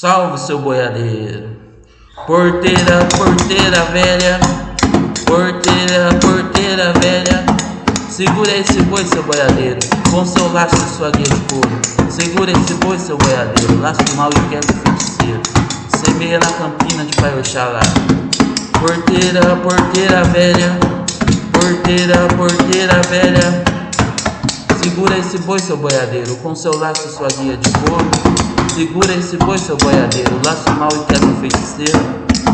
Salve seu boiadeiro. Porteira, porteira velha. Porteira, porteira velha. Segura esse boi, seu boiadeiro, com seu laço e sua guia de couro. Segura esse boi, seu boiadeiro, laço mal e quebra o feiticeiro. Semeia na campina de Pai Oxalá. Porteira, porteira velha. Porteira, porteira velha. Segura esse boi, seu boiadeiro, com seu laço e sua guia de couro. Segura esse boi, seu boiadeiro, laço mal e quebra o feiticeiro.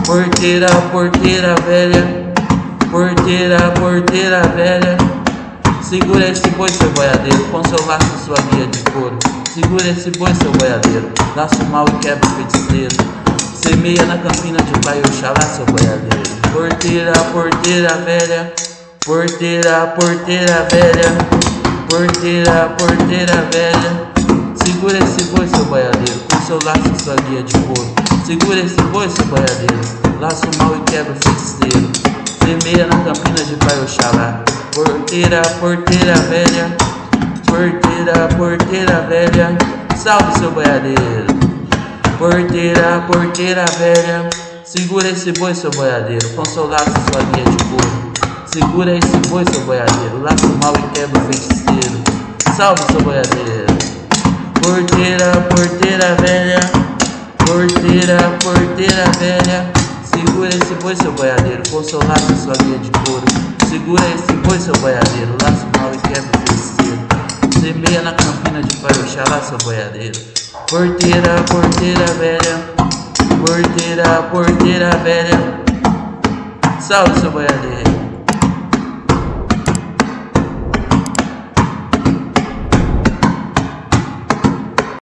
Porteira, porteira velha. Porteira, porteira velha. Segura esse boi, seu boiadeiro, com seu laço sua guia de couro. Segura esse boi, seu boiadeiro, laço mal e quebra o feiticeiro. Semeia na campina de Pai Oxalá, seu boiadeiro. Porteira, porteira velha. Porteira, porteira velha. Porteira, porteira velha. Segura esse boi, seu boiadeiro, com seu laço e sua guia de couro. Segura esse boi, seu boiadeiro, laço mal e quebra o feiticeiro. Semeia na campina de Pai Oxalá. Porteira, porteira velha. Porteira, porteira velha. Salve, seu boiadeiro. Porteira, porteira velha. Segura esse boi, seu boiadeiro, com seu laço e sua guia de couro. Segura esse boi, seu boiadeiro, laço mal e quebra o feiticeiro. Salve, seu boiadeiro. Porteira, porteira velha. Porteira, porteira velha. Segura esse boi, seu boiadeiro, com seu laço sua guia de couro. Segura esse boi, seu boiadeiro, laço mal e quebra o feiticeiro. Semeia na campina de Pai Oxalá, seu boiadeiro. Porteira, porteira velha. Porteira, porteira velha. Salve, seu boiadeiro.